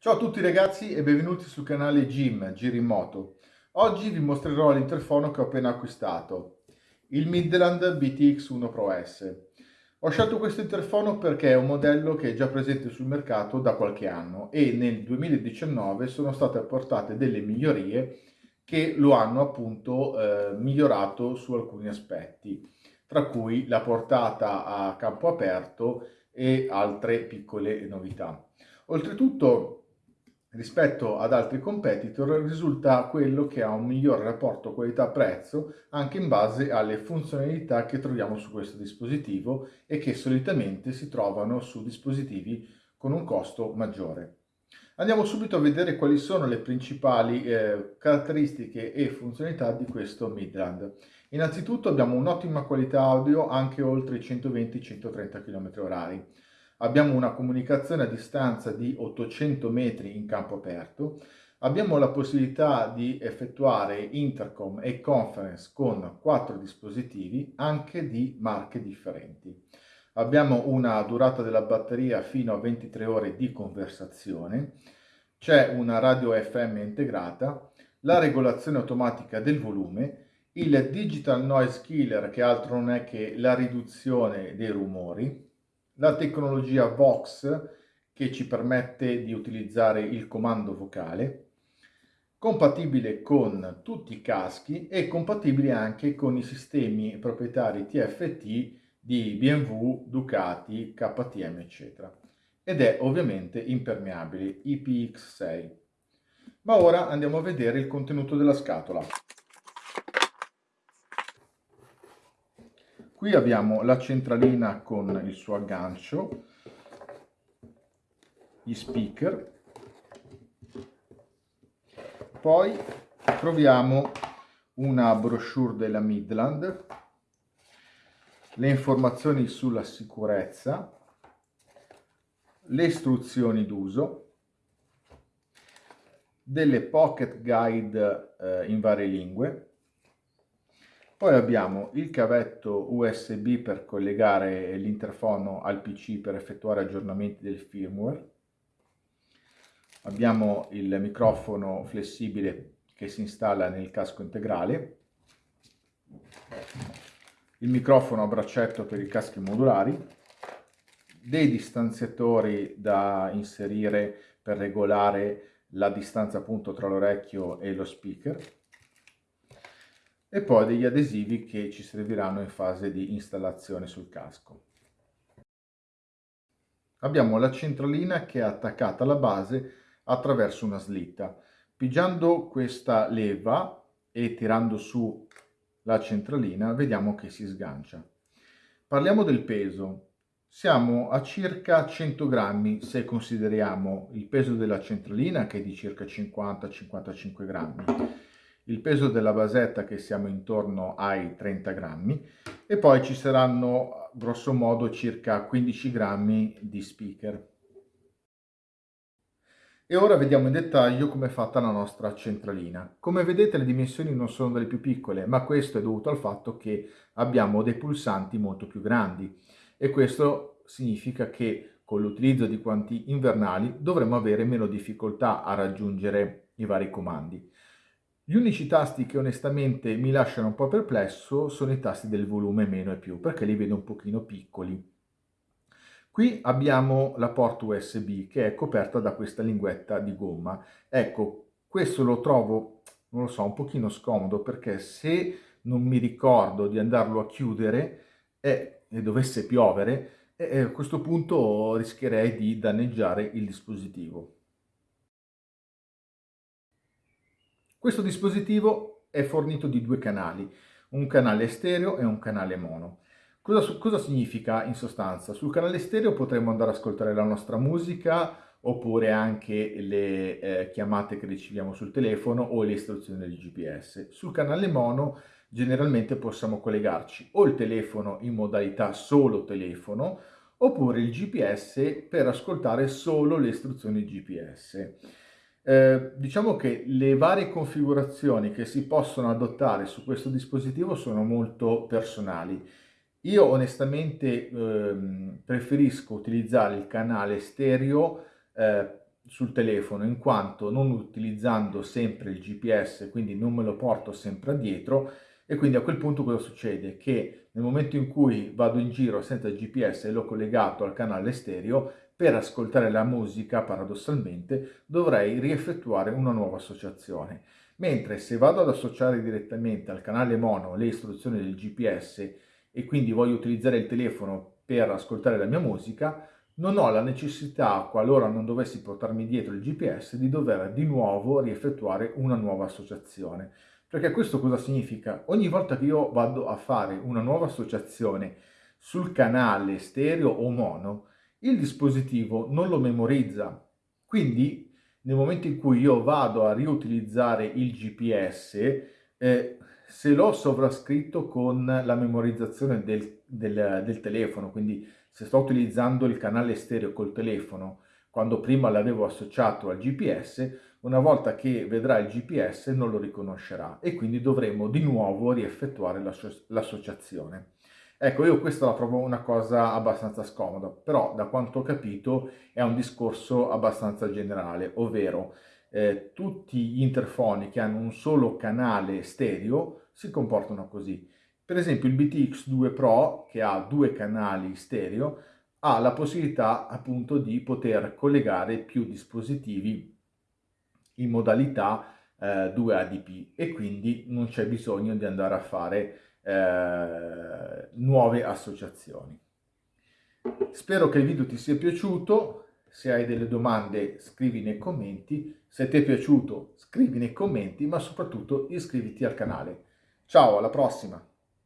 Ciao a tutti ragazzi e benvenuti sul canale Jim Giri in Moto. Oggi vi mostrerò l'interfono che ho appena acquistato, il Midland BTX 1 Pro S. Ho scelto questo interfono perché è un modello che è già presente sul mercato da qualche anno e nel 2019 sono state apportate delle migliorie che lo hanno appunto eh, migliorato su alcuni aspetti, tra cui la portata a campo aperto e altre piccole novità. Oltretutto rispetto ad altri competitor risulta quello che ha un miglior rapporto qualità-prezzo anche in base alle funzionalità che troviamo su questo dispositivo e che solitamente si trovano su dispositivi con un costo maggiore. Andiamo subito a vedere quali sono le principali eh, caratteristiche e funzionalità di questo Midland. Innanzitutto abbiamo un'ottima qualità audio anche oltre i 120-130 km/h abbiamo una comunicazione a distanza di 800 metri in campo aperto, abbiamo la possibilità di effettuare intercom e conference con quattro dispositivi anche di marche differenti. Abbiamo una durata della batteria fino a 23 ore di conversazione, c'è una radio FM integrata, la regolazione automatica del volume, il digital noise killer che altro non è che la riduzione dei rumori, la tecnologia Vox che ci permette di utilizzare il comando vocale, compatibile con tutti i caschi e compatibile anche con i sistemi proprietari TFT di BMW, Ducati, KTM eccetera ed è ovviamente impermeabile IPX6. Ma ora andiamo a vedere il contenuto della scatola. Qui abbiamo la centralina con il suo aggancio, gli speaker, poi troviamo una brochure della Midland, le informazioni sulla sicurezza, le istruzioni d'uso, delle pocket guide eh, in varie lingue, poi abbiamo il cavetto USB per collegare l'interfono al PC per effettuare aggiornamenti del firmware. Abbiamo il microfono flessibile che si installa nel casco integrale. Il microfono a braccetto per i caschi modulari. Dei distanziatori da inserire per regolare la distanza appunto tra l'orecchio e lo speaker e poi degli adesivi che ci serviranno in fase di installazione sul casco. Abbiamo la centralina che è attaccata alla base attraverso una slitta. Pigiando questa leva e tirando su la centralina vediamo che si sgancia. Parliamo del peso. Siamo a circa 100 grammi se consideriamo il peso della centralina che è di circa 50-55 grammi il peso della basetta che siamo intorno ai 30 grammi e poi ci saranno grosso modo circa 15 grammi di speaker. E ora vediamo in dettaglio come è fatta la nostra centralina. Come vedete le dimensioni non sono delle più piccole, ma questo è dovuto al fatto che abbiamo dei pulsanti molto più grandi e questo significa che con l'utilizzo di quanti invernali dovremo avere meno difficoltà a raggiungere i vari comandi. Gli unici tasti che onestamente mi lasciano un po' perplesso sono i tasti del volume meno e più, perché li vedo un pochino piccoli. Qui abbiamo la porta USB che è coperta da questa linguetta di gomma. Ecco, questo lo trovo, non lo so, un pochino scomodo perché se non mi ricordo di andarlo a chiudere e, e dovesse piovere, eh, a questo punto rischierei di danneggiare il dispositivo. Questo dispositivo è fornito di due canali, un canale stereo e un canale mono. Cosa, cosa significa in sostanza? Sul canale stereo potremo andare ad ascoltare la nostra musica oppure anche le eh, chiamate che riceviamo sul telefono o le istruzioni del GPS. Sul canale mono generalmente possiamo collegarci o il telefono in modalità solo telefono oppure il GPS per ascoltare solo le istruzioni GPS. Eh, diciamo che le varie configurazioni che si possono adottare su questo dispositivo sono molto personali. Io onestamente ehm, preferisco utilizzare il canale stereo eh, sul telefono in quanto non utilizzando sempre il GPS, quindi non me lo porto sempre dietro e quindi a quel punto cosa succede? Che nel momento in cui vado in giro senza GPS e l'ho collegato al canale stereo, per ascoltare la musica paradossalmente dovrei rieffettuare una nuova associazione. Mentre se vado ad associare direttamente al canale mono le istruzioni del GPS e quindi voglio utilizzare il telefono per ascoltare la mia musica, non ho la necessità, qualora non dovessi portarmi dietro il GPS, di dover di nuovo rieffettuare una nuova associazione. Perché questo cosa significa? Ogni volta che io vado a fare una nuova associazione sul canale stereo o mono, il dispositivo non lo memorizza. Quindi nel momento in cui io vado a riutilizzare il GPS, eh, se l'ho sovrascritto con la memorizzazione del, del, del telefono, quindi se sto utilizzando il canale stereo col telefono, quando prima l'avevo associato al GPS, una volta che vedrà il GPS non lo riconoscerà e quindi dovremo di nuovo rieffettuare l'associazione. Ecco, io questa la trovo una cosa abbastanza scomoda, però da quanto ho capito è un discorso abbastanza generale, ovvero eh, tutti gli interfoni che hanno un solo canale stereo si comportano così. Per esempio il BTX2 Pro, che ha due canali stereo, ha la possibilità appunto di poter collegare più dispositivi in modalità eh, 2ADP e quindi non c'è bisogno di andare a fare eh, nuove associazioni. Spero che il video ti sia piaciuto, se hai delle domande scrivi nei commenti, se ti è piaciuto scrivi nei commenti, ma soprattutto iscriviti al canale. Ciao, alla prossima!